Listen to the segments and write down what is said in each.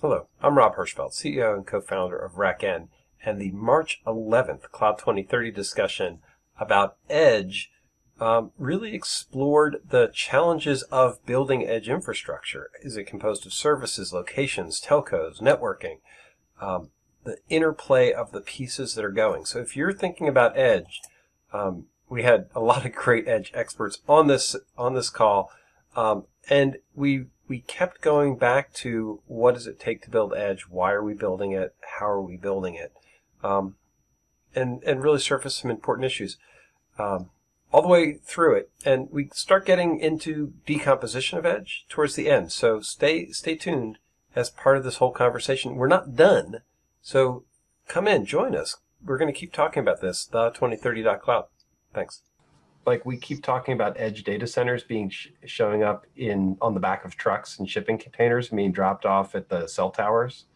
Hello, I'm Rob Hirschfeld, CEO and co-founder of RackN, and the March 11th Cloud 2030 discussion about Edge um, really explored the challenges of building edge infrastructure. Is it composed of services, locations, telcos, networking, um, the interplay of the pieces that are going? So if you're thinking about Edge, um, we had a lot of great Edge experts on this on this call, um, and we we kept going back to what does it take to build Edge? Why are we building it? How are we building it? Um, and and really surface some important issues um, all the way through it. And we start getting into decomposition of Edge towards the end. So stay stay tuned as part of this whole conversation. We're not done, so come in, join us. We're going to keep talking about this. The 2030.cloud. Thanks like we keep talking about edge data centers being sh showing up in on the back of trucks and shipping containers being dropped off at the cell towers.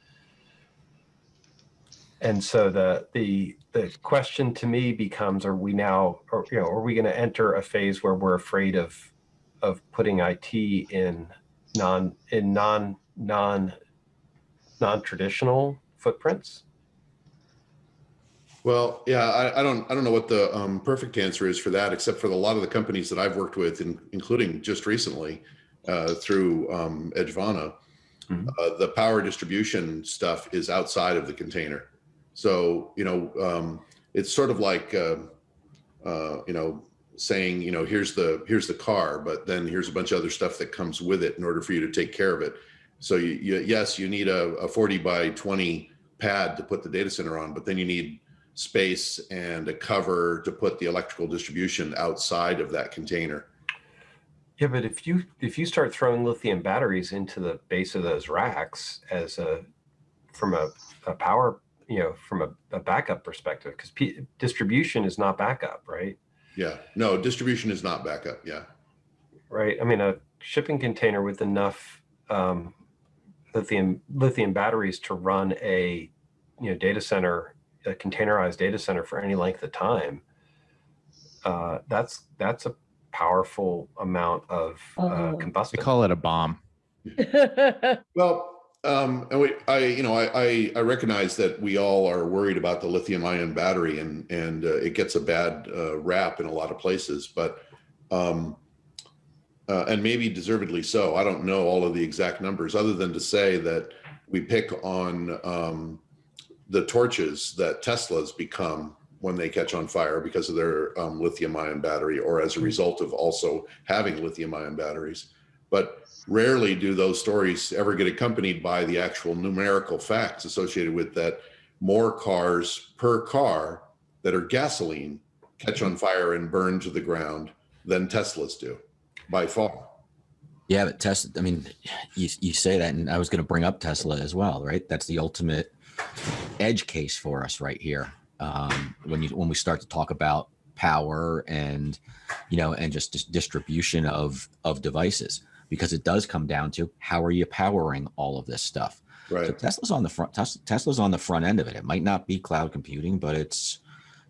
And so the the the question to me becomes: Are we now, or you know, are we going to enter a phase where we're afraid of of putting IT in non in non non non traditional footprints? Well, yeah, I, I, don't I don't know what the um, perfect answer is for that, except for a lot of the companies that I've worked with, in, including just recently uh, through um, Edgevana, mm -hmm. uh, the power distribution stuff is outside of the container. So you know, um, it's sort of like uh, uh, you know saying you know here's the here's the car, but then here's a bunch of other stuff that comes with it in order for you to take care of it. So you, you yes, you need a, a 40 by 20 pad to put the data center on, but then you need space and a cover to put the electrical distribution outside of that container. Yeah, but if you if you start throwing lithium batteries into the base of those racks as a from a, a power, you know, from a, a backup perspective, because distribution is not backup, right? Yeah, no, distribution is not backup. Yeah, right. I mean, a shipping container with enough um, lithium lithium batteries to run a you know data center a containerized data center for any length of time, uh, that's that's a powerful amount of uh, oh. combustion. We call it a bomb. well, um, and we, I, you know, I, I, recognize that we all are worried about the lithium ion battery and, and uh, it gets a bad uh, rap in a lot of places, but, um, uh, and maybe deservedly so. I don't know all of the exact numbers other than to say that we pick on um, the torches that Teslas become when they catch on fire because of their um, lithium ion battery or as a hmm. result of also having lithium ion batteries. But rarely do those stories ever get accompanied by the actual numerical facts associated with that more cars per car that are gasoline catch on fire and burn to the ground than Teslas do by far. Yeah, but Tesla, I mean, you, you say that, and I was going to bring up Tesla as well, right? That's the ultimate edge case for us right here. Um, when you when we start to talk about power and you know and just, just distribution of of devices because it does come down to how are you powering all of this stuff. Right. So tesla's on the front tesla's on the front end of it. It might not be cloud computing but it's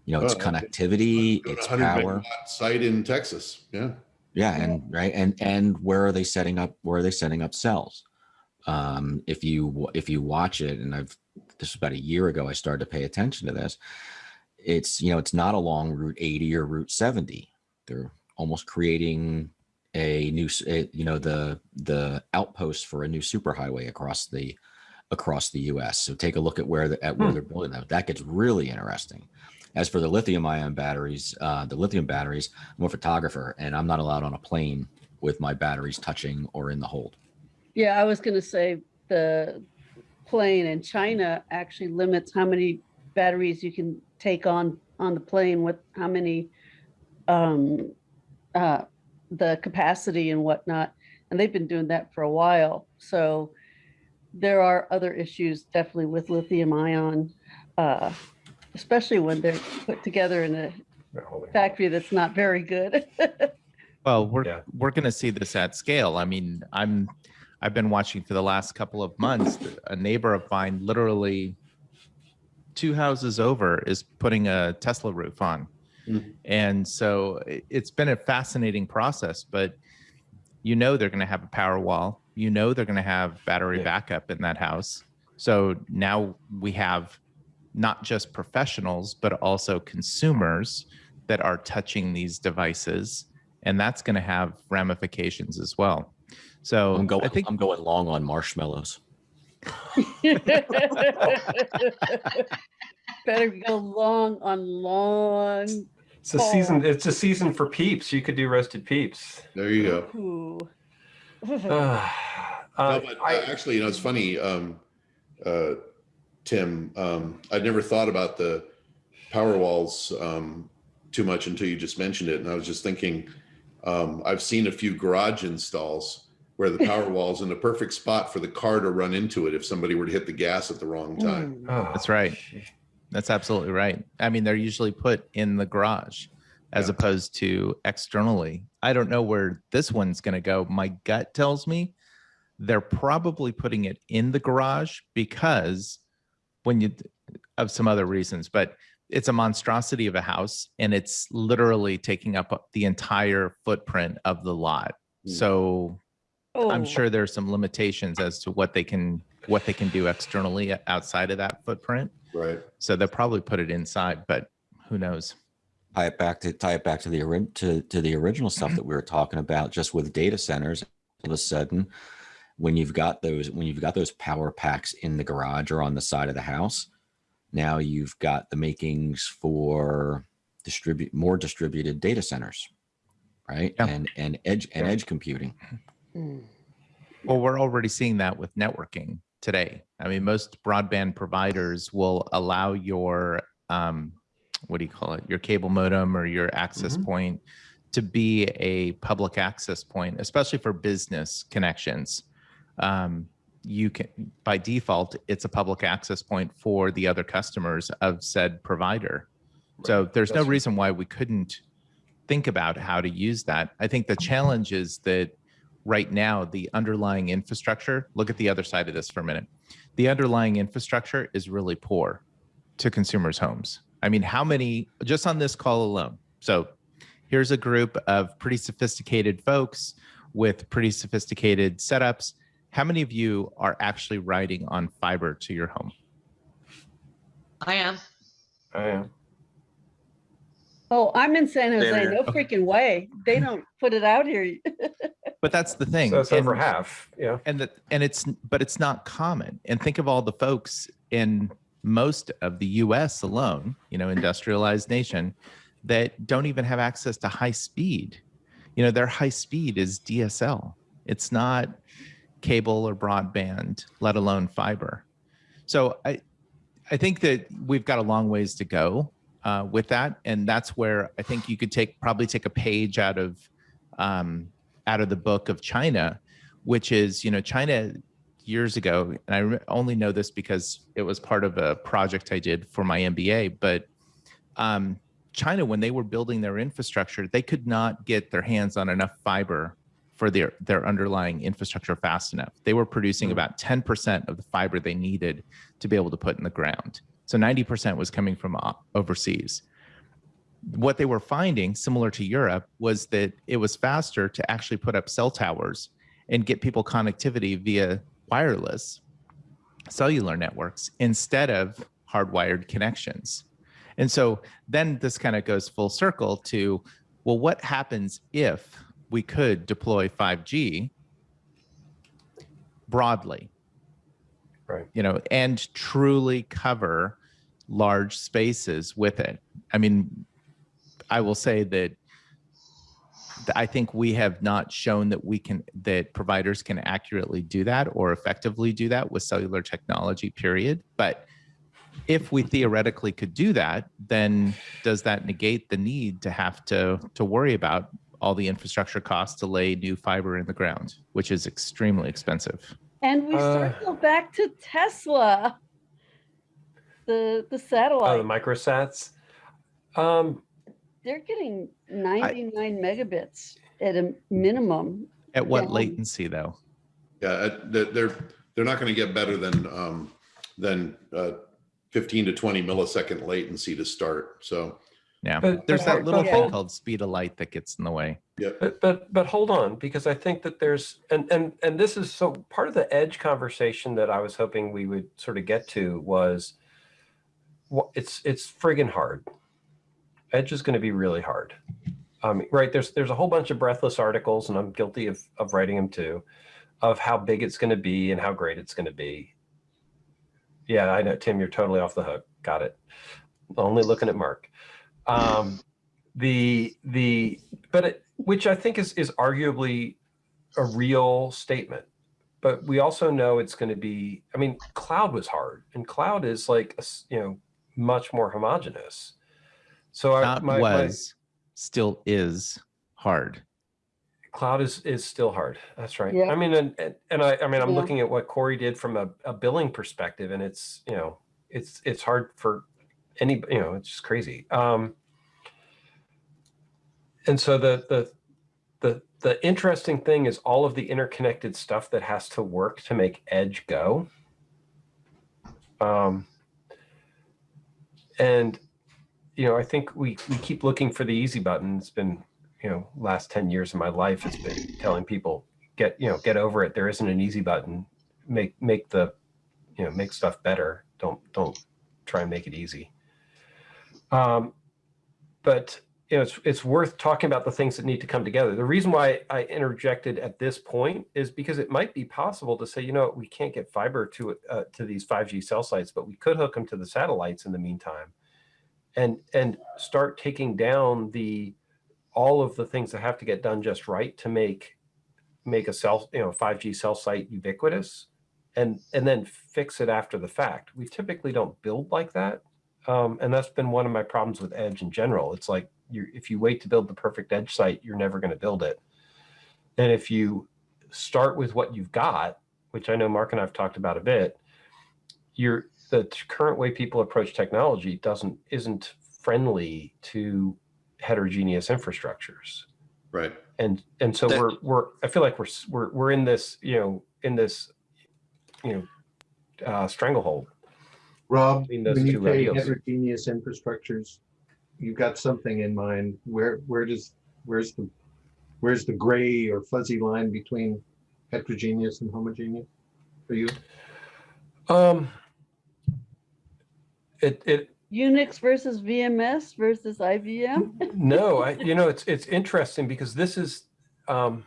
you know it's oh, connectivity it's power. site in texas. Yeah. Yeah and right and and where are they setting up where are they setting up cells? Um if you if you watch it and i've this was about a year ago, I started to pay attention to this. It's, you know, it's not along Route 80 or Route 70. They're almost creating a new, you know, the, the outpost for a new superhighway across the, across the US. So take a look at where the, at where hmm. they're building that. That gets really interesting. As for the lithium ion batteries, uh, the lithium batteries, I'm a photographer and I'm not allowed on a plane with my batteries touching or in the hold. Yeah, I was going to say the plane and China actually limits how many batteries you can take on on the plane with how many um, uh, the capacity and whatnot. And they've been doing that for a while. So there are other issues definitely with lithium ion, uh, especially when they're put together in a factory that's not very good. well, we're, yeah. we're going to see this at scale. I mean, I'm I've been watching for the last couple of months. A neighbor of mine, literally two houses over, is putting a Tesla roof on. Mm. And so it's been a fascinating process, but you know they're going to have a power wall you know they're going to have battery Yeah. backup in that house. So now we have not just professionals, but also consumers that are touching these devices. And that's going to have ramifications as well. So I'm going. I think I'm going long on marshmallows. Better go long on long. It's a season. It's a season for peeps. You could do roasted peeps. There you go. Uh, uh, No, but I- uh, actually, you know, it's funny, um, uh, Tim. Um, I'd never thought about the power walls um, too much until you just mentioned it, and I was just thinking, um, I've seen a few garage installs where the power wall's in the perfect spot for the car to run into it if somebody were to hit the gas at the wrong time. Mm. oh, That's right. That's absolutely right. I mean, they're usually put in the garage as Yeah. opposed to externally. I don't know where this one's going to go. My gut tells me they're probably putting it in the garage because when you of some other reasons, but it's a monstrosity of a house and it's literally taking up the entire footprint of the lot. Hmm. So I'm Oh, sure there's some limitations as to what they can what they can do externally outside of that footprint. Right. So they'll probably put it inside, but who knows? tie it back to tie it back to the to to the original stuff that we were talking about just with data centers all of a sudden when you've got those when you've got those power packs in the garage or on the side of the house now you've got the makings for distribute more distributed data centers right Yeah. and and edge and edge computing mm. Well, we're already seeing that with networking today. I mean, most broadband providers will allow your um, what do you call it? Your cable modem or your access Mhm. point to be a public access point, especially for business connections. Um, you can by default, it's a public access point for the other customers of said provider. So there's no That's right. reason why we couldn't think about how to use that. I think the challenge is that right now the underlying infrastructure, look at the other side of this for a minute. The underlying infrastructure is really poor to consumers' homes. I mean, how many just on this call alone? So here's a group of pretty sophisticated folks with pretty sophisticated setups. How many of you are actually riding on fiber to your home? I am. I am. Oh, I'm in San Jose. here. No freaking way. They don't put it out here. But that's the thing. So it's over and- half. Yeah. and that and it's but it's not common and think of all the folks in most of the us alone you know industrialized nation that don't even have access to high speed you know their high speed is dsl it's not cable or broadband let alone fiber so i i think that we've got a long ways to go uh, with that. And that's where i think you could take probably take a page out of um, out of the book of china which is you know china years ago and i only know this because it was part of a project i did for my mba but um, china when they were building their infrastructure they could not get their hands on enough fiber for their their underlying infrastructure fast enough. They were producing Mm. about 10% of the fiber they needed to be able to put in the ground so 90% was coming from uh, overseas what they were finding similar to europe was that it was faster to actually put up cell towers and get people connectivity via wireless cellular networks instead of hardwired connections. And so then this kind of goes full circle to well, what happens if we could deploy 5G broadly? Right. You know, and truly cover large spaces with it. I mean, I will say that I think we have not shown that we can that providers can accurately do that or effectively do that with cellular technology period but if we theoretically could do that then does that negate the need to have to to worry about all the infrastructure costs to lay new fiber in the ground which is extremely expensive And we Uh, circle back to Tesla. The the satellite. Oh, the microsats. Um, They're getting 99 megabits at a minimum. at what Yeah. latency though Yeah, uh, they're they're, they're not going to get better than um, than uh, 15 to 20 millisecond latency to start. So Yeah, But- there's but that hold- little but thing hold- called speed of light that gets in the way. But but but hold on, because I think that there's and and and this is so part of the edge conversation that I was hoping we would sort of get to was wha- it's it's friggin' hard. Edge is going to be really hard. Um, right there's there's a whole bunch of breathless articles, and I'm guilty of of writing them too, of how big it's going to be and how great it's going to be. Yeah, I know, Tim, you're totally off the hook. Got it. Only looking at Mark. Um, the the but it, which I think is is arguably a real statement. But we also know it's going to be. I mean, cloud was hard, and cloud is like a you know much more homogenous. So I, Not my, my was, still is hard. cloud is is still hard. That's right. Yeah. I mean, and and, and I I mean, I'm Yeah. looking at what Corey did from a, a billing perspective, and it's you know it's it's hard for any you know it's just crazy. Um, and so the the the the interesting thing is all of the interconnected stuff that has to work to make edge go. Um, and you know, I think we we keep looking for the easy button. It's been you know last 10 years of my life has been telling people get you know get over it. There isn't an easy button. Make make the you know make stuff better. Don't don't try and make it easy. Um but you know it's it's worth talking about the things that need to come together. The reason why i interjected at this point is because it might be possible to say you know we can't get fiber to uh, to these 5g cell sites but we could hook them to the satellites in the meantime and and start taking down the all of the things that have to get done just right to make make a cell you know 5g cell site ubiquitous and and then fix it after the fact. We typically don't build like that um, and that's been one of my problems with edge in general. It's like you if you wait to build the perfect edge site you're never going to build it. And if you start with what you've got which i know mark and i've talked about a bit you're the current way people approach technology doesn't isn't friendly to heterogeneous infrastructures. Right. and and so That- we're we're i feel like we're we're we're in this you know in this you know uh stranglehold Rob, between those when you say heterogeneous infrastructures, you've got something in mind. Where, where does, where's the, where's the gray or fuzzy line between heterogeneous and homogeneous for you? um it it Unix versus VMS versus IBM? no i you know it's it's interesting because this is um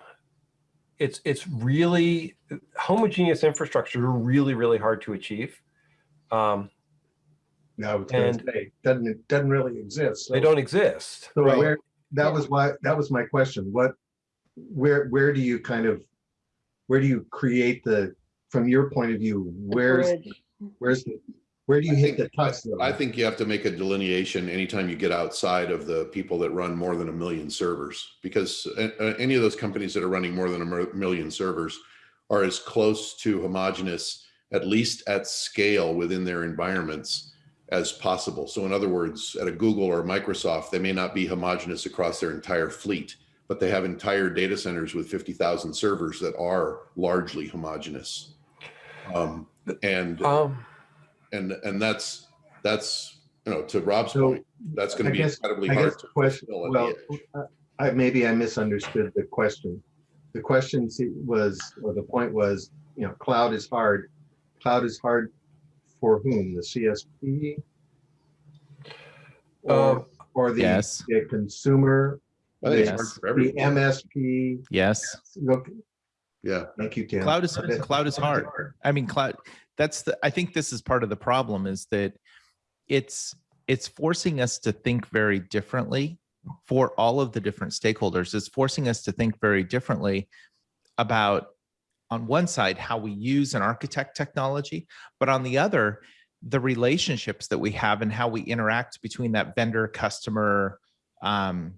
it's it's really homogeneous infrastructure are really really hard to achieve um No, I was gonna And- say, doesn't, it doesn't really exist. they don't exist So right? where, that was why, that was my question. What, where, where do you kind of, where do you create the, from your point of view, where's, Bridge. where's the, where do you I hit think, the touch zone? I think you have to make a delineation anytime you get outside of the people that run more than a million servers, because uh, uh, any of those companies that are running more than a million servers are as close to homogeneous, at least at scale within their environments as possible. So in other words, at a Google or a Microsoft, they may not be homogenous across their entire fleet, but they have entire data centers with 50,000 servers that are largely homogenous. Um, and um and and that's that's you know to Rob's So, point, that's going to be guess- incredibly I hard guess to the question, well, the. I, maybe I misunderstood the question. The question was, or the point was, you know, cloud is hard. Cloud is hard for whom? The CSP? Or, uh, or the, Yes. the consumer, I think the hard the. MSP? Yes. Look, Yeah, thank you, Tim. Cloud is Okay. cloud is hard. I mean, cloud. That's the. I think this is part of the problem is that it's it's forcing us to think very differently for all of the different stakeholders. It's forcing us to think very differently about on one side how we use and architect technology, but on the other the relationships that we have and how we interact between that vendor customer um,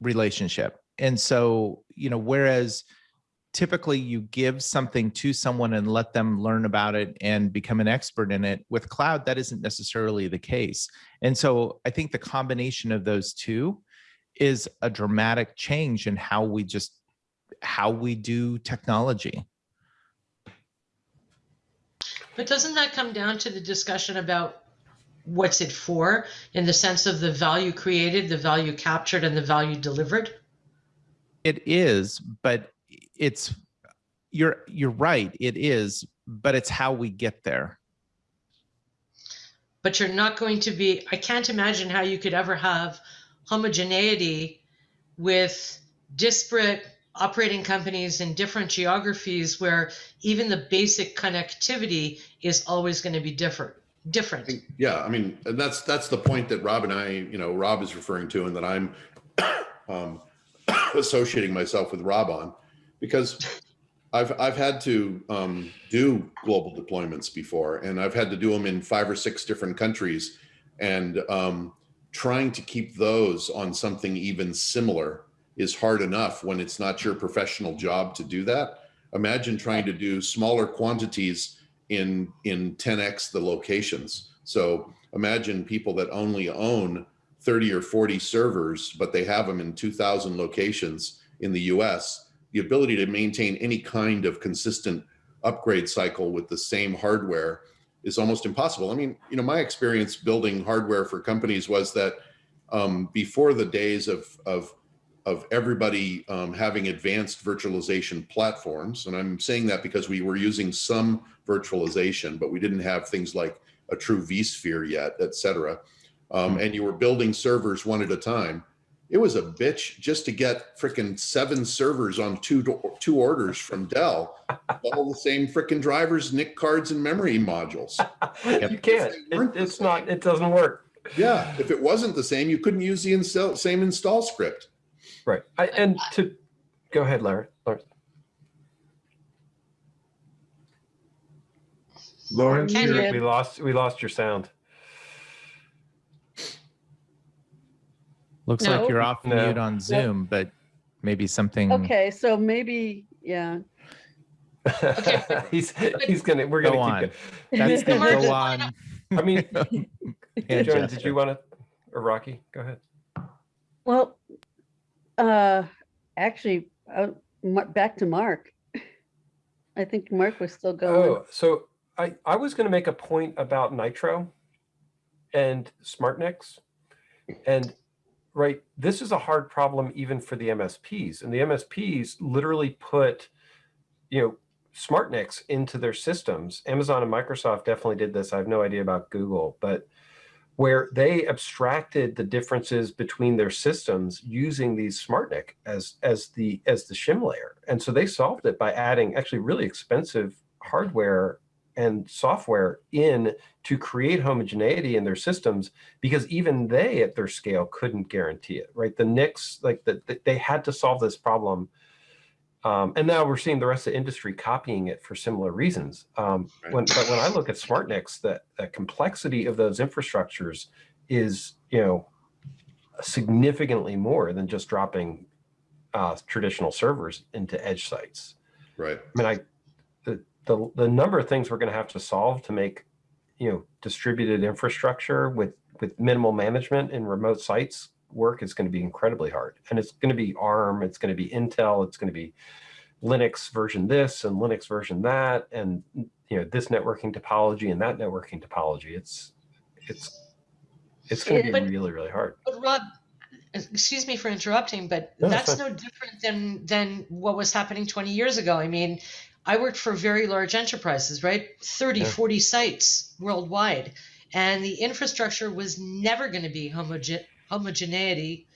relationship. And so, you know, whereas typically you give something to someone and let them learn about it and become an expert in it with cloud that isn't necessarily the case and so i think the combination of those two is a dramatic change in how we just how we do technology But doesn't that come down to the discussion about what's it for in the sense of the value created, the value captured, and the value delivered? It is, but it's you're you're right. It is, but it's how we get there. But you're not going to be. I can't imagine how you could ever have homogeneity with disparate operating companies in different geographies where even the basic connectivity is always going to be different. Different yeah i mean and that's that's the point that rob and i you know rob is referring to and that i'm um, associating myself with rob on because i've i've had to um, do global deployments before and i've had to do them in five or six different countries and um, trying to keep those on something even similar is hard enough when it's not your professional job to do that. Imagine trying to do smaller quantities in in 10x the locations. So imagine people that only own 30 or 40 servers, but they have them in 2000 locations in the US. The ability to maintain any kind of consistent upgrade cycle with the same hardware is almost impossible. I mean, you know, my experience building hardware for companies was that um, before the days of, of of everybody um, having advanced virtualization platforms. And I'm saying that because we were using some virtualization, but we didn't have things like a true vSphere yet, et cetera. Um, and you were building servers one at a time. It was a bitch just to get freaking seven servers on two two orders from Dell, all the same freaking drivers, NIC cards, and memory modules. you can't. It, it's not. It doesn't work. Yeah, if it wasn't the same, you couldn't use the install, same install script. Right. I, and to go ahead, Larry. Larry. Lawrence, we lost we lost your sound. Looks no. like you're off no. mute on Zoom, but maybe something. Okay, so maybe yeah. okay. he's he's gonna we're gonna go on. keep That's the go on. I mean, Joan, did you want to or Rocky? Go ahead. Well, uh, actually, uh, back to Mark. I think Mark was still going. Oh, so I, I was going to make a point about Nitro and SmartNICs. And right, this is a hard problem even for the MSPs. And the MSPs literally put, you know, SmartNICs into their systems. Amazon and Microsoft definitely did this. I have no idea about Google, but where they abstracted the differences between their systems using these SmartNIC as as the as the shim layer. And so they solved it by adding actually really expensive hardware and software in to create homogeneity in their systems because even they at their scale couldn't guarantee it, right? The NICs, like the, the they had to solve this problem um, and now we're seeing the rest of the industry copying it for similar reasons. Um, right. when, but when I look at SmartNICs, the, the complexity of those infrastructures is, you know, significantly more than just dropping uh, traditional servers into edge sites. Right. I mean, I the the, the number of things we're going to have to solve to make, you know, distributed infrastructure with with minimal management in remote sites work is going to be incredibly hard. And it's going to be ARM, it's going to be Intel, it's going to be Linux version this and Linux version that, and you know this networking topology and that networking topology. It's it's it's going to be really really hard. But Rob, excuse me for interrupting, but no, that's no different than than what was happening 20 years ago. I mean, I worked for very large enterprises, right? 30, yeah. 40 sites worldwide. And the infrastructure was never going to be homogeneous homogeneity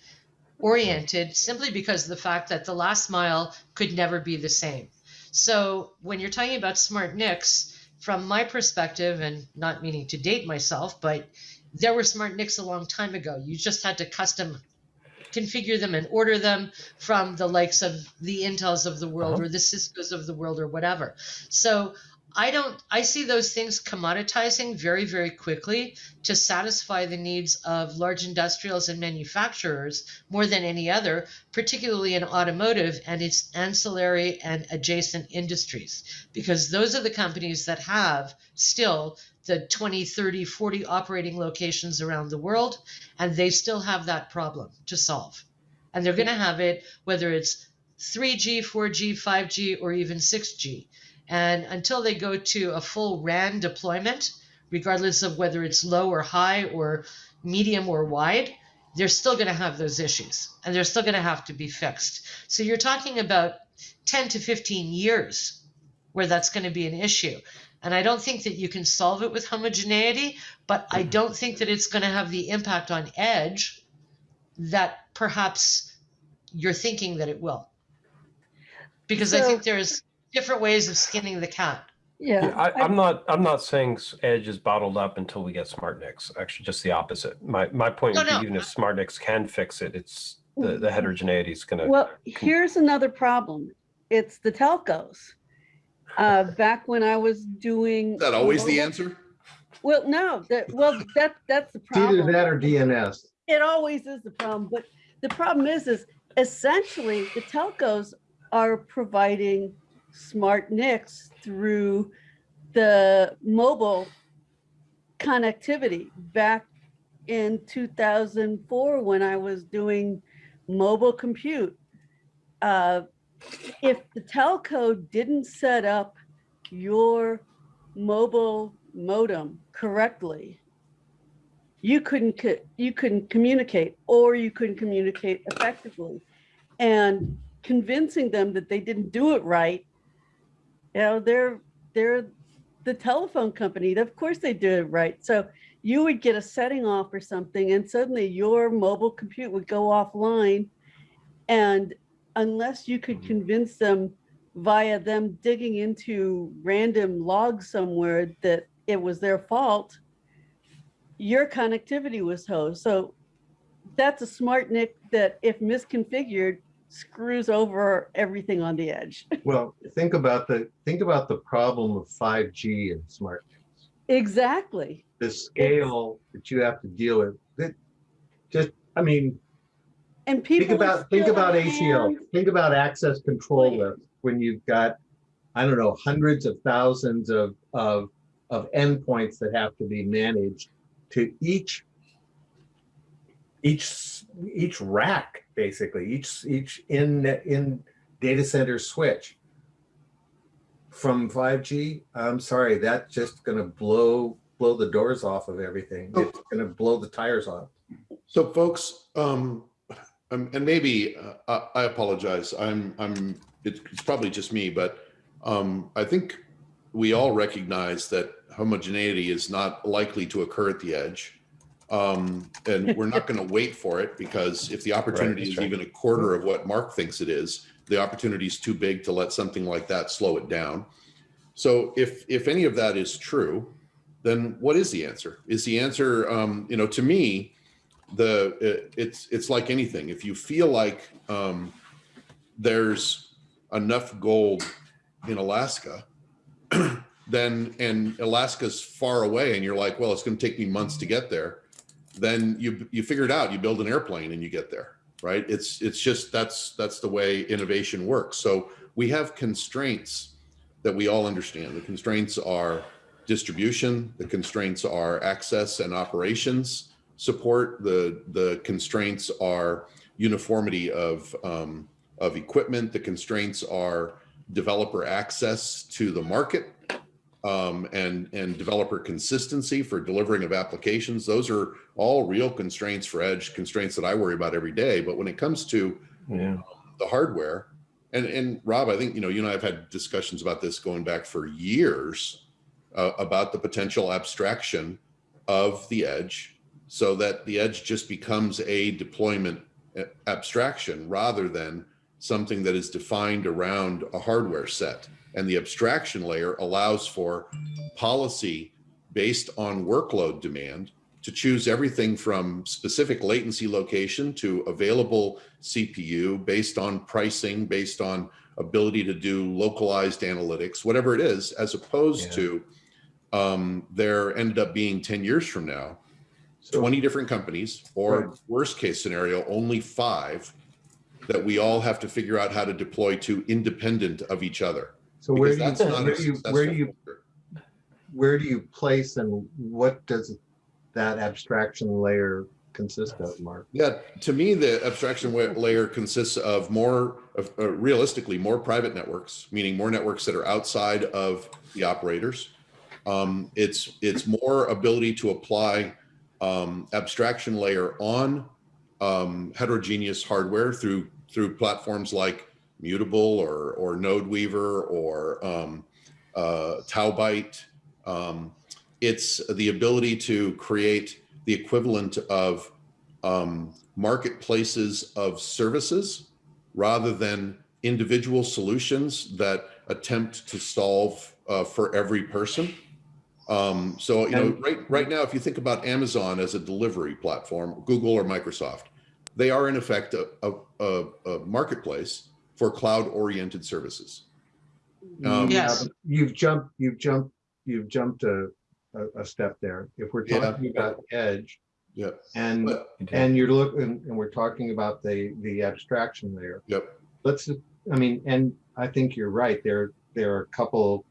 oriented simply because of the fact that the last mile could never be the same. So when you're talking about smart NICs, from my perspective, and not meaning to date myself, but there were smart NICs a long time ago. You just had to custom configure them and order them from the likes of the Intels of the world uh-huh. or the Cisco's of the world or whatever. So I don't I see those things commoditizing very very quickly to satisfy the needs of large industrials and manufacturers more than any other, particularly in automotive and its ancillary and adjacent industries because those are the companies that have still the 20, 30, 40 operating locations around the world and they still have that problem to solve. And they're going to have it whether it's 3G, 4G, 5G or even 6G and until they go to a full RAN deployment, regardless of whether it's low or high or medium or wide, they're still going to have those issues and they're still going to have to be fixed. So you're talking about 10 to 15 years where that's going to be an issue. And I don't think that you can solve it with homogeneity, but I mm-hmm. don't think that it's going to have the impact on edge that perhaps you're thinking that it will. Because so, I think there's different ways of skinning the cat. Yeah, yeah I, am not. I'm not saying Edge is bottled up until we get smart SmartNICs. Actually, just the opposite. My my point no, would be even if smart SmartNICs can fix it, it's the, the heterogeneity is going to. Well, here's another problem. It's the telcos. Uh, back when I was doing. Is that always the answer? Well, no. That well, that that's the problem. either that or DNS. It always is the problem, but the problem is, is essentially the telcos are providing smart NICs through the mobile connectivity back in 2004 when I was doing mobile compute. Uh, if the telco didn't set up your mobile modem correctly, you couldn't you couldn't communicate or you couldn't communicate effectively. And convincing them that they didn't do it right you know, they're they're the telephone company. Of course they do it right. So you would get a setting off or something and suddenly your mobile compute would go offline. And unless you could mm-hmm. convince them via them digging into random logs somewhere that it was their fault, your connectivity was hosed. So that's a smart NIC that if misconfigured screws over everything on the edge. well, think about the think about the problem of 5G and smart Exactly. The scale that you have to deal with. That just I mean and people think about think about ACL. Think about access control lists when you've got I don't know hundreds of thousands of of of endpoints that have to be managed to each each each rack basically each each in in data center switch from 5G. I'm sorry, that's just going to blow blow the doors off of everything. Oh. It's going to blow the tires off. So, folks, um, um and maybe uh, I apologize. I'm I'm it's probably just me, but um, I think we all recognize that homogeneity is not likely to occur at the edge. Um, and we're not going to wait for it because if the opportunity right, is right. even a quarter of what Mark thinks it is, the opportunity is too big to let something like that slow it down. So if if any of that is true, then what is the answer? Is the answer, um, you know, to me, the it, it's it's like anything. If you feel like um, there's enough gold in Alaska, then and Alaska's far away, and you're like, well, it's going to take me months to get there then you you figure it out. You build an airplane and you get there, right? It's it's just that's that's the way innovation works. So we have constraints that we all understand. The constraints are distribution. The constraints are access and operations support. The the constraints are uniformity of um, of equipment. The constraints are developer access to the market um, and, and developer consistency for delivering of applications. Those are all real constraints for edge constraints that I worry about every day. But when it comes to yeah. the hardware, and, and Rob, I think, you know, you and I have had discussions about this going back for years uh, about the potential abstraction of the edge so that the edge just becomes a deployment uh, abstraction rather than something that is defined around a hardware set. And the abstraction layer allows for policy based on workload demand to choose everything from specific latency location to available CPU based on pricing, based on ability to do localized analytics, whatever it is, as opposed yeah. to um, there ended up being 10 years from now, so, 20 different companies, or right. worst case scenario, only five that we all have to figure out how to deploy to independent of each other. So where do you, where do you, where do you, where do you place and what does that abstraction layer consist of, Mark? Yeah, to me, the abstraction layer consists of more, of, uh, realistically, more private networks, meaning more networks that are outside of the operators, Um, it's it's more ability to apply um, abstraction layer on um, heterogeneous hardware through through platforms like Mutable or or NodeWeaver or um, uh, Taubyte. Um, it's the ability to create the equivalent of um, marketplaces of services rather than individual solutions that attempt to solve uh, for every person. Um, so, you know, right, right now, if you think about Amazon as a delivery platform, Google or Microsoft, they are in effect a, a, a marketplace for cloud oriented services. Um, yes. You've jumped, you've jumped, you've jumped a, a, a step there. If we're talking yeah. about edge, yeah, and but, and you're looking, and we're talking about the the abstraction layer. Yep. Let's, I mean, and I think you're right. There there are a couple,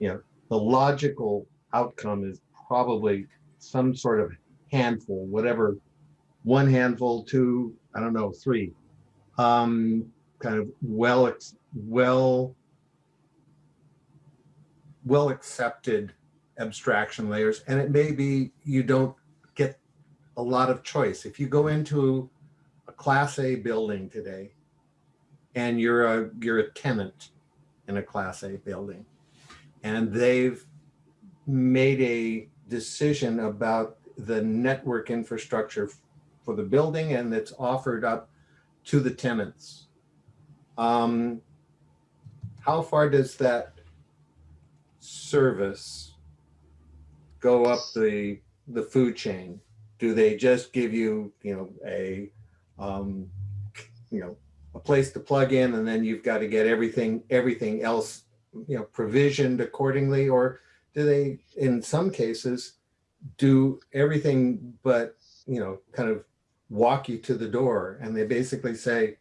you know, the logical outcome is probably some sort of handful, whatever, one handful, two, I don't know, three, um, kind of well, well, well accepted abstraction layers. And it may be you don't get a lot of choice. If you go into a class A building today and you're a, you're a tenant in a class A building and they've made a decision about the network infrastructure for the building and it's offered up to the tenants. Um, how far does that service go up the the food chain? Do they just give you, you know, a um, you know, a place to plug in and then you've got to get everything everything else, you know, provisioned accordingly or do they in some cases do everything but, you know, kind of walk you to the door and they basically say,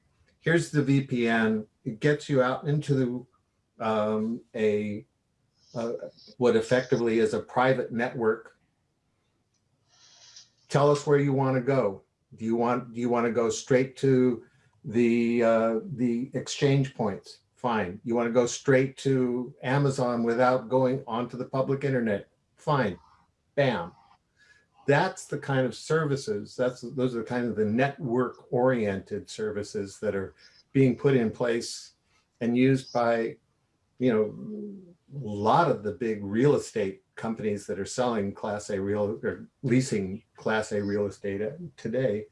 here's the VPN, it gets you out into the, um, a what effectively is a private network. Tell us where you want to go. Do you want do you want to go straight to the uh, the exchange points? Fine. You want to go straight to Amazon without going onto the public internet? Fine. Bam. That's the kind of services. That's those are the kind of the network oriented services that are being put in place and used by, you know, a lot of the big real estate companies that are selling class A real or leasing class A real estate today.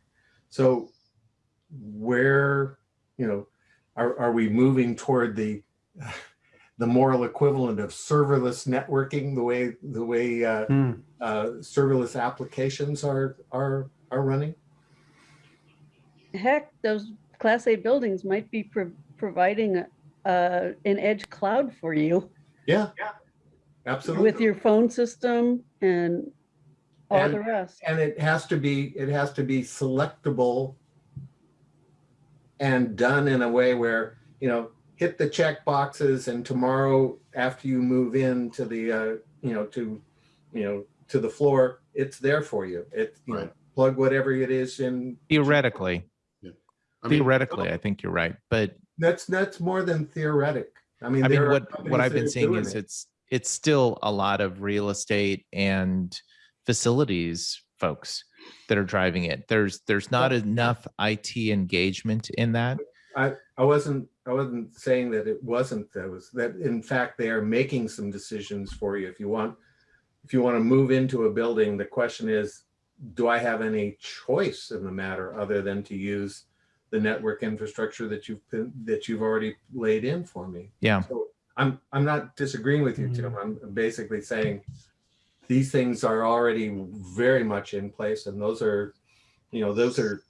So where, you know, are, are we moving toward the the moral equivalent of serverless networking the way the way uh, hmm. uh, serverless applications are are are running heck those class a buildings might be pro providing uh, an edge cloud for you yeah, yeah, absolutely. With your phone system and all and, the rest. And it has to be it has to be selectable and done in a way where you know hit the check boxes and tomorrow after you move in to the uh, you know to you know to the floor it's there for you it you right. know plug whatever it is in theoretically yeah. I mean, theoretically i think you're right but that's that's more than theoretic I mean, I mean, what what I've been seeing is it. it's it's still a lot of real estate and facilities folks that are driving it. There's there's not enough IT engagement in that. I I wasn't I wasn't saying that it wasn't that was that in fact they are making some decisions for you. If you want if you want to move into a building, the question is, do I have any choice in the matter other than to use the network infrastructure that you've been, that you've already laid in for me. Yeah. So I'm I'm not disagreeing with you, Tim. Mm-hmm. I'm basically saying these things are already very much in place, and those are, you know, those are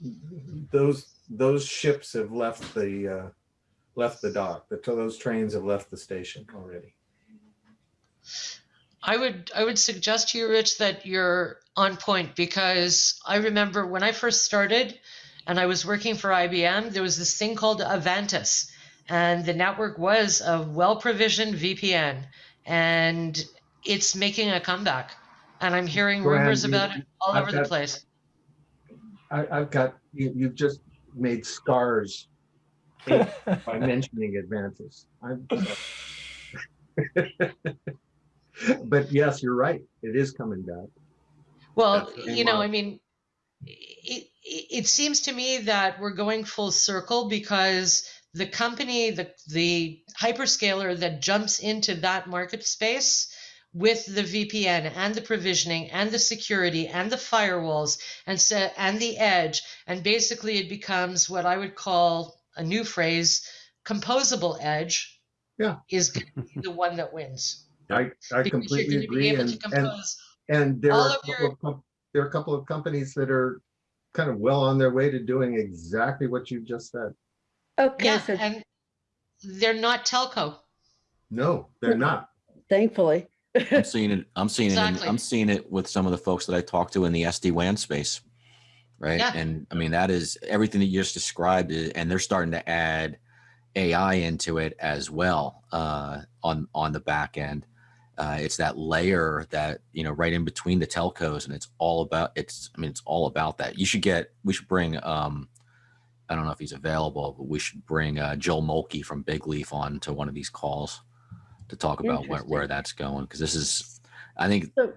those those ships have left the uh, left the dock. The, those trains have left the station already. I would I would suggest to you, Rich, that you're on point because I remember when I first started, and I was working for IBM, there was this thing called Advantis, and the network was a well provisioned VPN, and it's making a comeback. And I'm hearing rumors about it all I've over got, the place. I, have got you, you've just made scars by mentioning Advantis. But yes, you're right. It is coming back. Well, you know. I mean, it, it, it seems to me that we're going full circle because the company, the the hyperscaler that jumps into that market space with the VPN and the provisioning and the security and the firewalls and se- and the edge, and basically it becomes what I would call a new phrase, composable edge. Yeah. is going to be the one that wins I, I because you're completely be agree. able And, to and, compose and there all are, a of couple your- of com- there are a couple of companies that are kind of well on their way to doing exactly what you've just said. Okay, yeah, so and they're not telco. No, they're not. thankfully. I'm seeing it. I'm seeing it. In, I'm seeing it with some of the folks that I talk to in the SD WAN space, right? Yeah. And I mean that is everything that you just described, i- and they're starting to add AI into it as well uh, on on the back end. Uh, it's that layer that you know right in between the telcos, and it's all about. It's I mean it's all about that. You should get. We should bring. um I don't know if he's available, but we should bring uh, Joel Mulkey from Bigleaf on to one of these calls to talk about where, where that's going because this is I think So-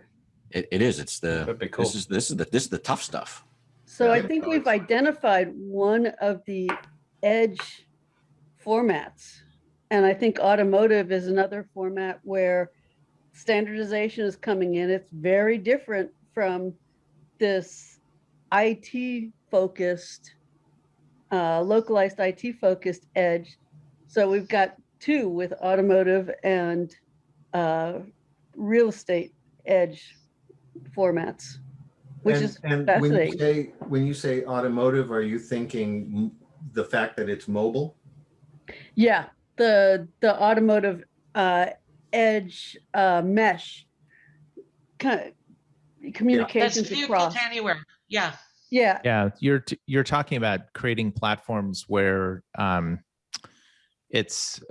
it, it is it's the cool. this is this is the this is the tough stuff. So I think we've identified one of the edge formats. And I think automotive is another format where standardization is coming in. It's very different from this IT focused, uh, localized IT focused edge. So we've got two with automotive and uh, real estate edge formats, which and, is and when you say when you say automotive, are you thinking the fact that it's mobile? Yeah, the the automotive uh, edge uh, mesh kind of That's communications vehicle across. anywhere. Yeah. Yeah, Yeah, you're t- you're talking about creating platforms where um, it's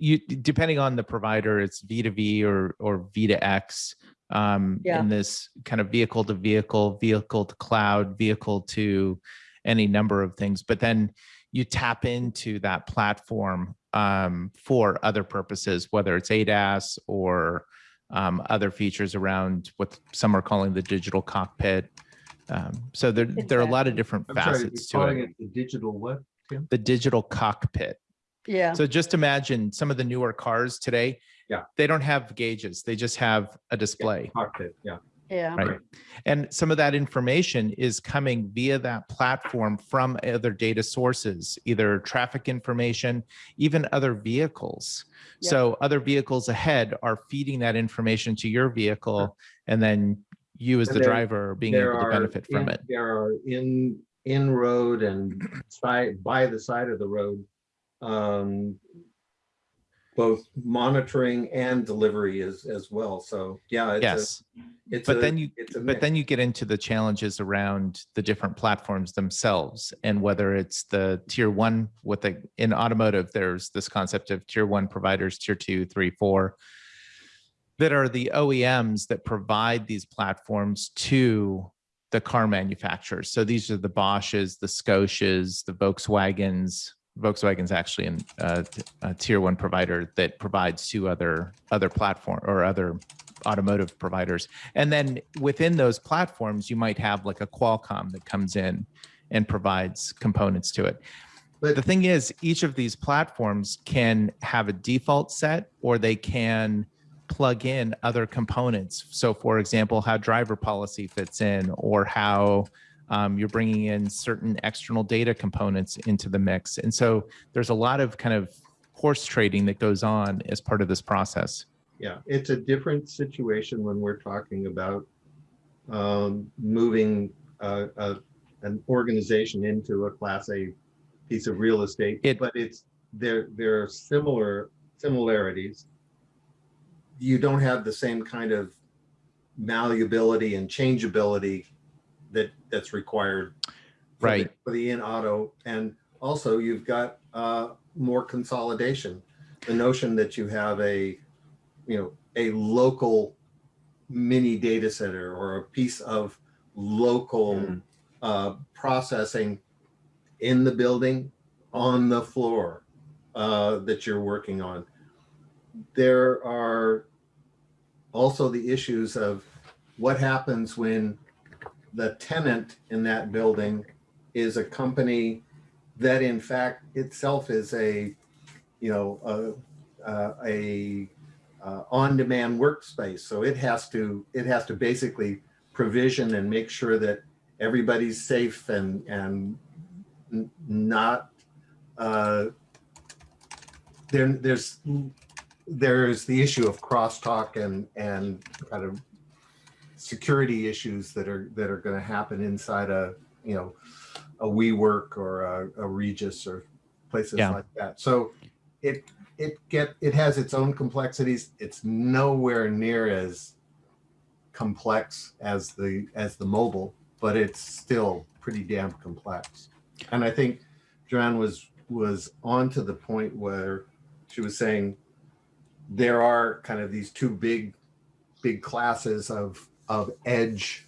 you depending on the provider, it's V to V or or V to X. Um, Yeah. in this kind of vehicle to vehicle, vehicle to cloud, vehicle to any number of things, but then you tap into that platform um, for other purposes, whether it's ADAS or um, other features around what some are calling the digital cockpit. Um, so there, there are a lot of different I'm facets you're to calling it. it the digital what? Tim? The digital cockpit. Yeah, So just imagine some of the newer cars today. Yeah. They don't have gauges. They just have a display. Cockpit, yeah. yeah. Right. And some of that information is coming via that platform from other data sources, either traffic information, even other vehicles. Yeah. So other vehicles ahead are feeding that information to your vehicle, and then you as And the there- driver are being There able to are benefit from in- it. There are in, in road and side, by the side of the road, um, both monitoring and delivery as, as well. So, yeah. it's a- Yes. It's But a- then you, it's a but then you get into the challenges around the different platforms themselves and whether it's the tier one with the in automotive, there's this concept of tier one providers, tier two, three, four, that are the OEMs that provide these platforms to the car manufacturers. So these are the Bosches, the Scotias, the Volkswagens. Volkswagen's actually in uh, a tier one provider that provides to other other platform or other automotive providers. And then within those platforms, you might have like a Qualcomm that comes in and provides components to it. But- the thing is, each of these platforms can have a default set or they can plug in other components. So, for example, how driver policy fits in or how um, you're bringing in certain external data components into the mix. And so there's a lot of kind of horse trading that goes on as part of this process. Yeah, it's a different situation when we're talking about um, moving uh, a, an organization into a class A piece of real estate. It- But it's, there, there are similar similarities. You don't have the same kind of malleability and changeability that's required. for the- Right. For the in auto, and also you've got uh, more consolidation. The notion that you have a, you know, a local mini data center or a piece of local uh, processing in the building, on the floor uh, that you're working on. There are also the issues of what happens when the tenant in that building is a company that in fact itself is a, you know, a, a, a uh, on-demand workspace. So it has to, it has to basically provision and make sure that everybody's safe and, and not, uh, there, there's, there's the issue of crosstalk and, and kind of security issues that are, that are going to happen inside a, you know, a WeWork or a, a Regus or places Yeah. like that. So it, it get, it has its own complexities. It's nowhere near as complex as the, as the mobile, but it's still pretty damn complex. And I think Joanne was, was on to the point where she was saying there are kind of these two big, big classes of, of edge.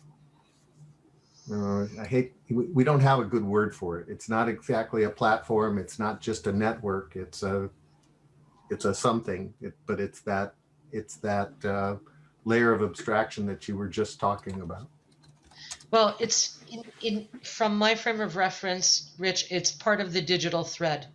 Uh, I hate, we, don't have a good word for it. It's not exactly a platform. It's not just a network. It's a, it's a something, it, but it's that, it's that uh, layer of abstraction that you were just talking about. Well, it's in, in from my frame of reference, Rich, it's part of the digital thread.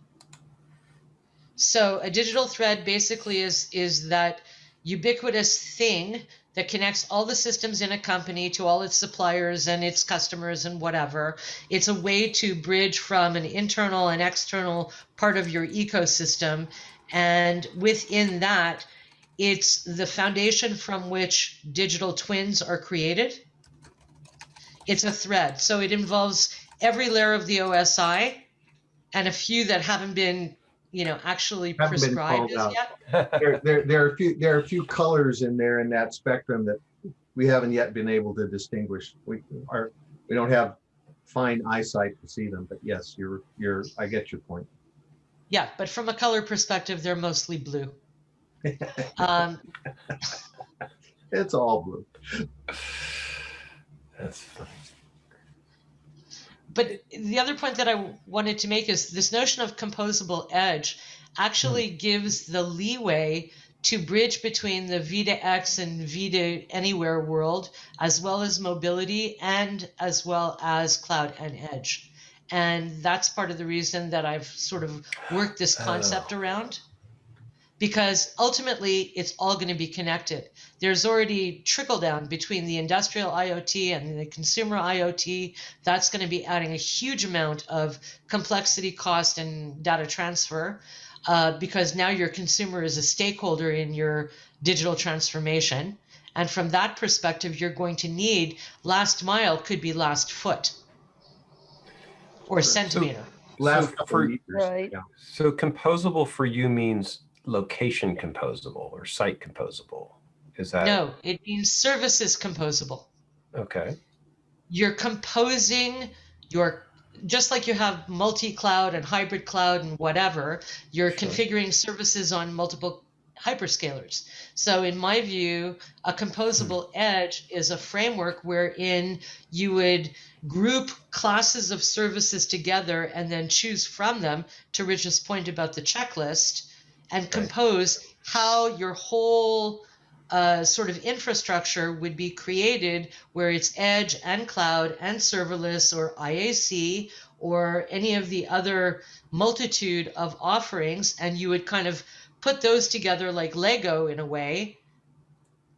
So a digital thread basically is is that ubiquitous thing that connects all the systems in a company to all its suppliers and its customers and whatever. It's a way to bridge from an internal and external part of your ecosystem. And within that, it's the foundation from which digital twins are created. It's a thread. So it involves every layer of the OSI and a few that haven't been, you know, actually Haven't prescribed as out. yet. There, there, there are a few, there are a few colors in there in that spectrum that we haven't yet been able to distinguish. We are, we don't have fine eyesight to see them, but yes, you're, you're, I get your point. Yeah, but from a color perspective, they're mostly blue. Um, It's all blue. That's funny. but the other point that I wanted to make is this notion of composable edge actually hmm. gives the leeway to bridge between the V2X and V2 Anywhere world, as well as mobility and as well as cloud and edge. And that's part of the reason that I've sort of worked this oh. concept around. Because ultimately, it's all going to be connected. There's already trickle down between the industrial IoT and the consumer IoT. That's going to be adding a huge amount of complexity, cost, and data transfer uh, because now your consumer is a stakeholder in your digital transformation. And from that perspective, you're going to need last mile could be last foot or centimeter. Last So for- of. Right. yeah. So composable for you means location composable or site composable. Is that no, it means services composable. okay? You're composing your just like you have multi-cloud and hybrid cloud and whatever, you're Sure. configuring services on multiple hyperscalers. So in my view, a composable hmm. edge is a framework wherein you would group classes of services together and then choose from them to Rich's point about the checklist and compose how your whole uh, sort of infrastructure would be created where it's edge and cloud and serverless or IAC or any of the other multitude of offerings. And you would kind of put those together like Lego in a way.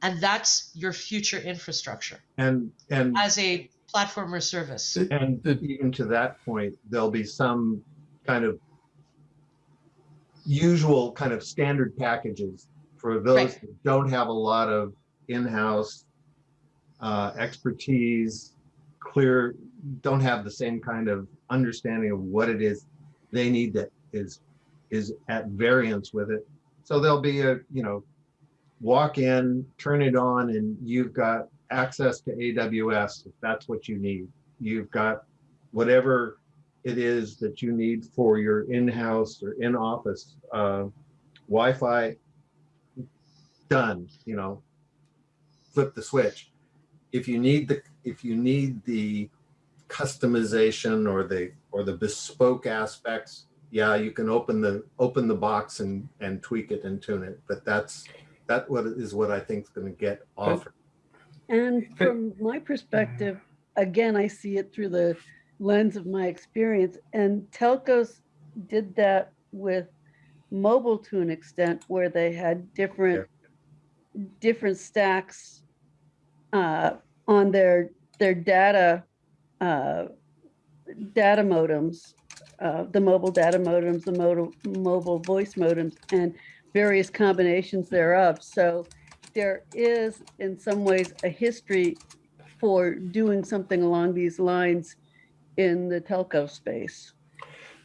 And that's your future infrastructure And, and, as a platform or service. and even to that point, there'll be some kind of usual kind of standard packages for those Right. that don't have a lot of in-house uh, expertise, clear, don't have the same kind of understanding of what it is they need that is is at variance with it. So there'll be a, you know, walk in, turn it on, and you've got access to AWS if that's what you need. You've got whatever it is that you need for your in-house or in-office uh, Wi-Fi done, you know, flip the switch. If you need the, if you need the customization or the, or the bespoke aspects, yeah, you can open the, open the box and, and tweak it and tune it, but that's, That what is what I think is going to get offered. And from my perspective, again, I see it through the lens of my experience. And telcos did that with mobile to an extent where they had different different stacks uh, on their their data uh, data modems, uh, the mobile data modems, the mobile mobile voice modems, and various combinations thereof. So there is, in some ways, a history for doing something along these lines in the telco space.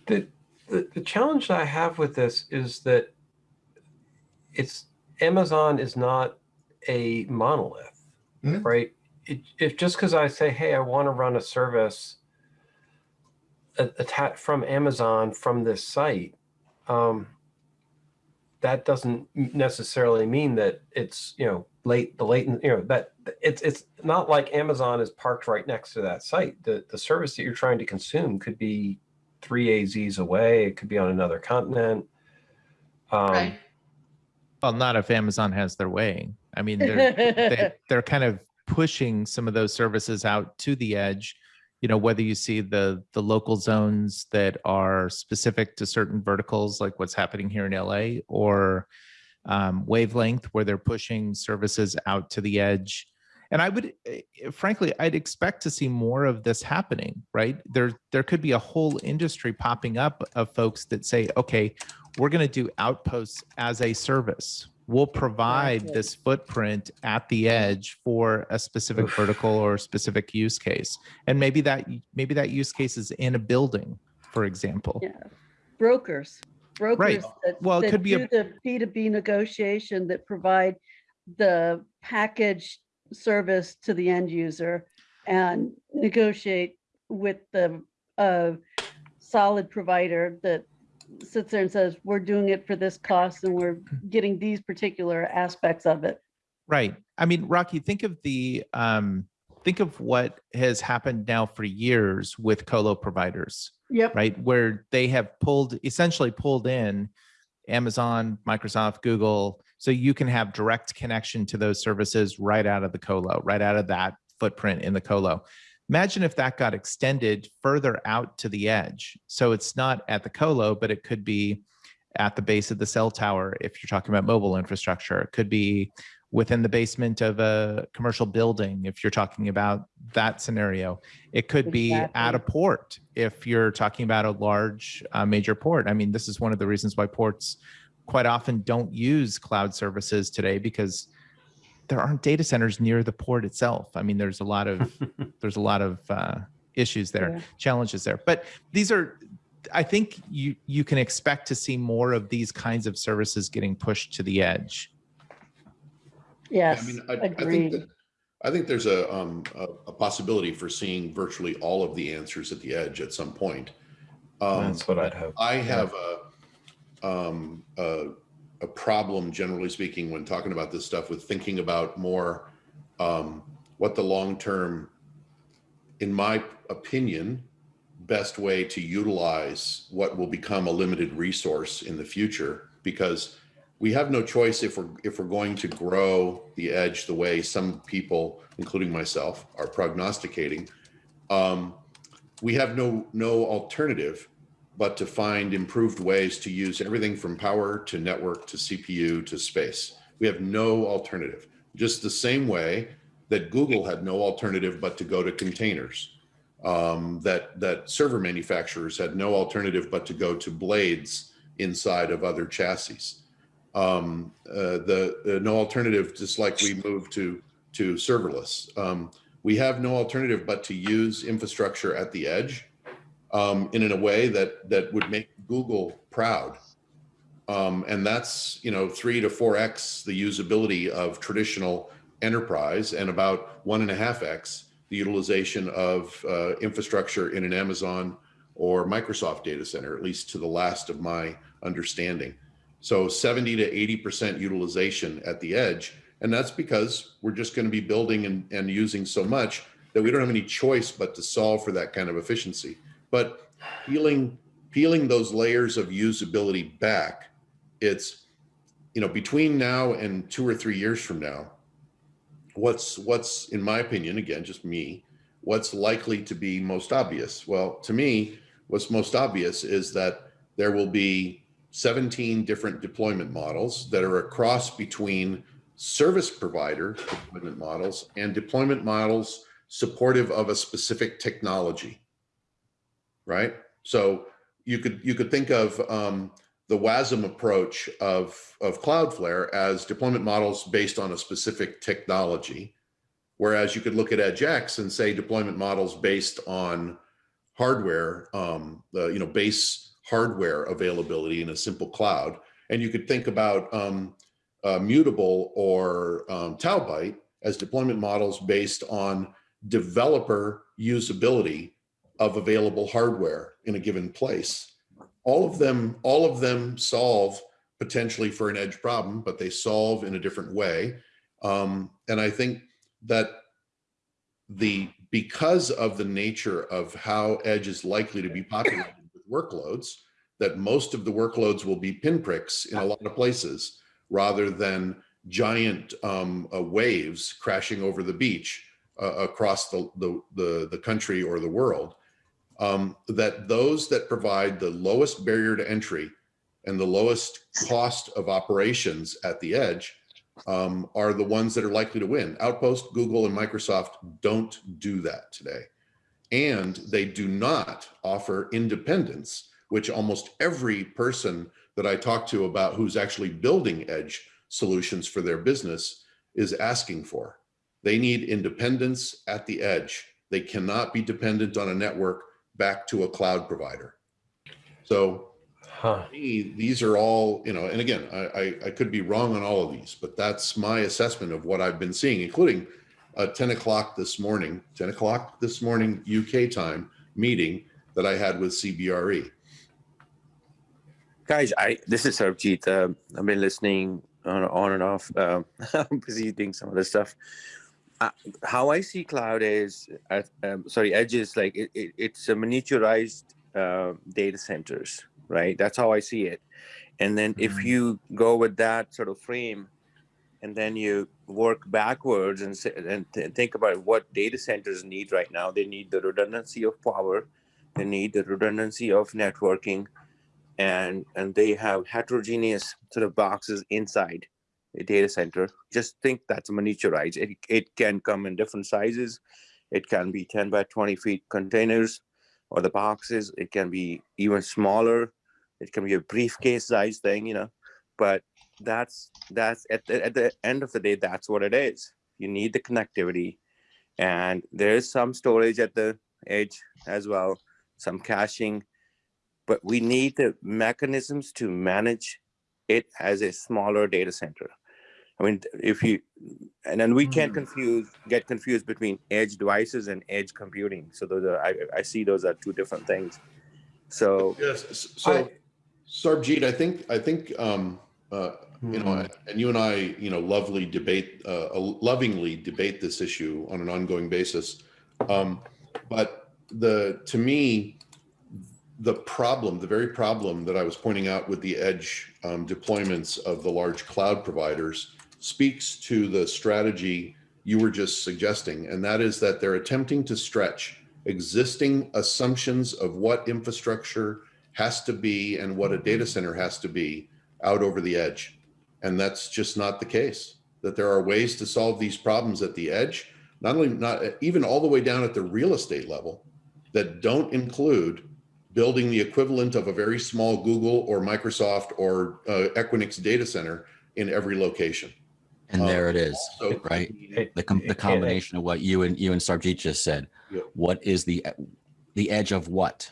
The, the, the challenge I have with this is that it's Amazon is not a monolith, Mhm. right? It, if just because I say, hey, I want to run a service attached from Amazon from this site, um, that doesn't necessarily mean that it's you know late the latent you know that it's it's not like Amazon is parked right next to that site. The the service that you're trying to consume could be three AZs away. It could be on another continent. Um, right. Well, not if Amazon has their way. I mean, they're they, they're kind of pushing some of those services out to the edge you know whether you see the the local zones that are specific to certain verticals like what's happening here in la or um, wavelength where they're pushing services out to the edge and i would eh, frankly i'd expect to see more of this happening right there there could be a whole industry popping up of folks that say okay we're going to do outposts as a service. We'll provide this footprint at the edge for a specific Oof. vertical or specific use case. And maybe that maybe that use case is in a building for example. Yeah. Brokers. Brokers right. that, well that it could be a the b2b negotiation that provide the package service to the end user and negotiate with the uh, solid provider that sits there and says, we're doing it for this cost and we're getting these particular aspects of it. Right. I mean, Rocky, think of the, um, think of what has happened now for years with colo providers. Yep. Right. Where they have pulled, essentially pulled in Amazon, Microsoft, Google, so you can have direct connection to those services right out of the colo, right out of that footprint in the colo. Imagine if that got extended further out to the edge. So it's not at the colo, but it could be at the base of the cell tower if you're talking about mobile infrastructure. It could be within the basement of a commercial building if you're talking about that scenario. It could exactly. be at a port if you're talking about a large uh, major port. I mean, this is one of the reasons why ports quite often don't use cloud services today because there aren't data centers near the port itself. I mean, there's a lot of there's a lot of uh, issues there, yeah. challenges there. But these are, I think you you can expect to see more of these kinds of services getting pushed to the edge. Yes, I mean, I, I think that I think there's a, um, a, a possibility for seeing virtually all of the answers at the edge at some point. Um, That's what I'd hope. I have yeah. a, um, a a problem, generally speaking, when talking about this stuff with thinking about more um, what the long term, in my opinion, best way to utilize what will become a limited resource in the future. Because we have no choice if we're if we're going to grow the edge the way some people including myself are prognosticating. Um, we have no no alternative but to find improved ways to use everything from power to network to CPU to space. We have no alternative. Just the same way that Google had no alternative but to go to containers. Um, that that server manufacturers had no alternative but to go to blades inside of other chassis. Um, uh, the, the, no alternative, just like we moved to to serverless. Um, we have no alternative but to use infrastructure at the edge um, in, in a way that that would make Google proud. Um, and that's you know three to four x the usability of traditional enterprise, and about one and a half x the utilization of uh, infrastructure in an Amazon or Microsoft data center, at least to the last of my understanding. So 70 to 80 percent utilization at the edge, and that's because we're just going to be building and, and using so much that we don't have any choice but to solve for that kind of efficiency but peeling peeling those layers of usability back, it's you know, between now and two or three years from now, what's what's in my opinion, again, just me, what's likely to be most obvious? Well, to me, what's most obvious is that there will be 17 different deployment models that are a cross between service provider deployment models and deployment models supportive of a specific technology, right? So you could you could think of um, the WASM approach of, of Cloudflare as deployment models based on a specific technology, whereas you could look at EdgeX and say deployment models based on hardware, um, the you know base hardware availability in a simple cloud. And you could think about um, uh, Mutable or um, as deployment models based on developer usability of available hardware in a given place. All of them, all of them solve potentially for an edge problem, but they solve in a different way. Um, and I think that the because of the nature of how edge is likely to be populated with workloads, that most of the workloads will be pinpricks in a lot of places rather than giant um, uh, waves crashing over the beach uh, across the, the, the, the, country or the world, um, that those that provide the lowest barrier to entry and the lowest cost of operations at the edge um, are the ones that are likely to win. Outpost, Google, and Microsoft don't do that today. And they do not offer independence, which almost every person that I talk to about who's actually building edge solutions for their business is asking for. They need independence at the edge. They cannot be dependent on a network back to a cloud provider. So huh. me, these are all, you know, and again, I, I, I, could be wrong on all of these, but that's my assessment of what I've been seeing, including a 10 o'clock this morning, 10 o'clock this morning UK time meeting that I had with CBRE. Guys, I this is Sarbjeet. Uh, I've been listening on, on and off. Uh, I'm busy doing some other stuff. Uh, how I see cloud is, uh, um, sorry, edge is like it, it, it's a miniaturized uh, data centers, right? That's how I see it. And then mm -hmm. if mm-hmm. you go with that sort of frame, and then you work backwards and, and th think about what data centers need right now, they need the redundancy of power, they need the redundancy of networking, and and they have heterogeneous sort of boxes inside data center. Just think that's a miniaturized. It, it can come in different sizes. It can be 10 by 20 feet containers or the boxes. It can be even smaller. It can be a briefcase size thing, you know, but that's that's at the, at the end of the day, that's what it is. You need the connectivity and there is some storage at the edge as well, some caching, but we need the mechanisms to manage it as a smaller data center. I mean, if you, and then we can't mm-hmm. confuse, get confused between edge devices and edge computing. So those are, I, I see those are two different things. So, yes. So, I, Sarbjeet, I think, I think, um, uh, you know, hmm. and you and I, you know, lovely debate, uh, lovingly debate this issue on an ongoing basis. Um, but the, to me, the problem, the very problem that I was pointing out with the edge um, deployments of the large cloud providers speaks to the strategy you were just suggesting, and that is that they're attempting to stretch existing assumptions of what infrastructure has to be and what a data center has to be out over the edge. And that's just not the case, that there are ways to solve these problems at the edge, not only not even all the way down at the real estate level that don't include building the equivalent of a very small Google or Microsoft or uh, Equinix data center in every location. And um, there it is, so right? the, com the combination of what you and you and Sarbjeet just said. Yeah. What is the the edge of what?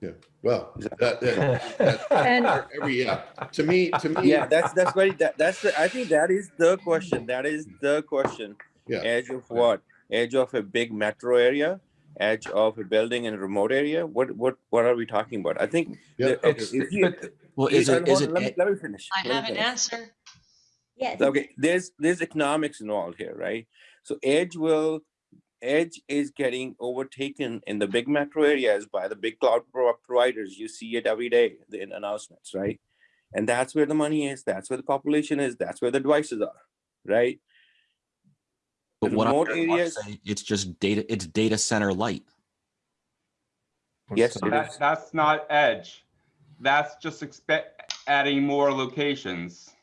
Yeah. Well, that, that, that, and every yeah. To me, to me. Yeah, that's that's very that, that's the, I think that is the question. That is the question. Yeah. Edge of what? Edge of a big metro area edge of a building in a remote area? What what what are we talking about? I think. Yeah. The, okay. You, well, is it, is it, let, me, let me finish. I have an answer. Yes. Okay. There's there's economics involved here, right? So edge will edge is getting overtaken in the big metro areas by the big cloud providers. You see it every day in announcements, right? and that's where the money is. That's where the population is. That's where the devices are, right? But The what I remote heard Mark areas- say, it's just data, it's data center light. Yes, it That, is. that's not edge. That's just expect adding more locations.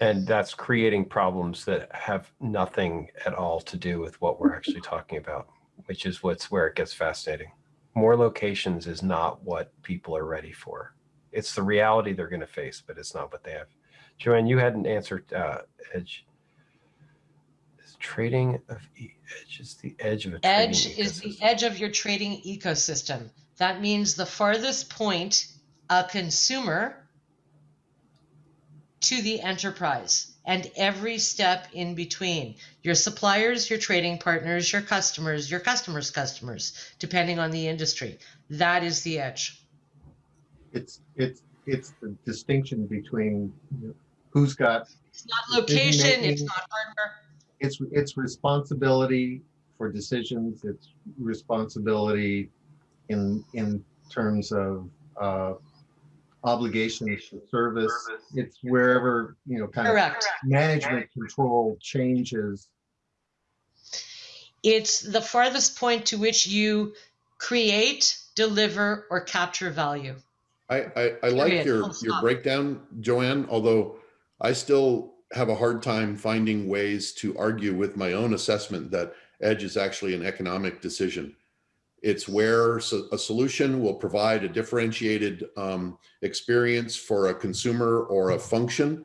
And that's creating problems that have nothing at all to do with what we're actually talking about, which is what's where it gets fascinating. More locations is not what people are ready for. It's the reality they're going to face, but it's not what they have. Joanne, you hadn't answered uh, edge. Is trading of e- edge is the edge of a Edge is the edge of your trading ecosystem. That means the farthest point a consumer to the enterprise and every step in between. Your suppliers, your trading partners, your customers, your customers' customers, depending on the industry. That is the edge. It's, it's, it's the distinction between you know, who's got, It's not location, it's not hardware. it's, it's responsibility for decisions, it's responsibility in, in terms of, uh, obligations to service. It's wherever, you know, kind of Correct. management control changes. It's the farthest point to which you create, deliver, or capture value. I, I, I like your, your breakdown, Joanne, although I still have a hard time finding ways to argue with my own assessment that edge is actually an economic decision. It's where so- a solution will provide a differentiated um, experience for a consumer or a function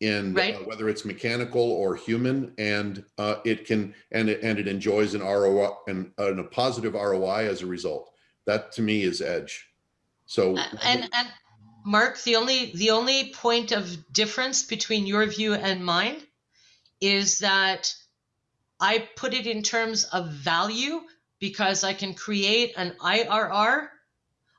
in uh, whether it's mechanical or human, and uh, it can and it, and it enjoys an ROI and, and a positive ROI as a result. That to me is edge. So Uh, and and Mark, the only the only point of difference between your view and mine is that I put it in terms of value because I can create an IRR,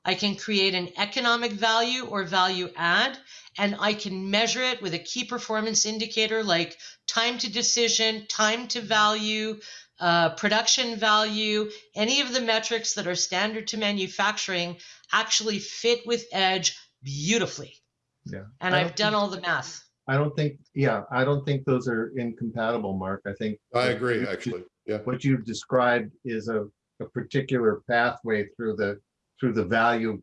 I can create an economic value or value add, and I can measure it with a key performance indicator like time to decision, time to value, uh, production value, any of the metrics that are standard to manufacturing actually fit with Edge beautifully. Yeah. And I I've done think- all the math. I don't think, yeah, I don't think those are incompatible, Mark. I think. I agree, actually. Yeah. What you've described is a, a particular pathway through the, through the value,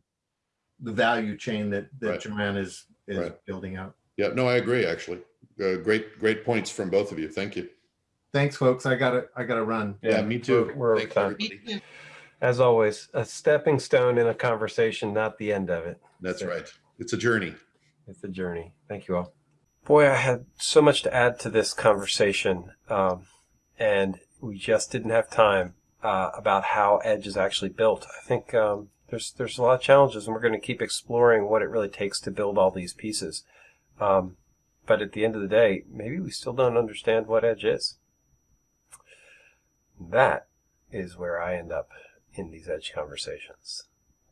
the value chain that, that Right. Joanne is, is Right. building out. Yeah, no, I agree, actually. Uh, great, great points from both of you. Thank you. Thanks, folks. I gotta, I gotta run. Yeah, me too. We're, we're over Thanks, time. everybody. As always, a stepping stone in a conversation, not the end of it. That's So right. It's a journey. It's a journey. Thank you all. Boy, I had so much to add to this conversation, um, and we just didn't have time uh, about how Edge is actually built. I think um, there's there's a lot of challenges, and we're going to keep exploring what it really takes to build all these pieces. Um, but at the end of the day, maybe we still don't understand what Edge is. That is where I end up in these Edge conversations.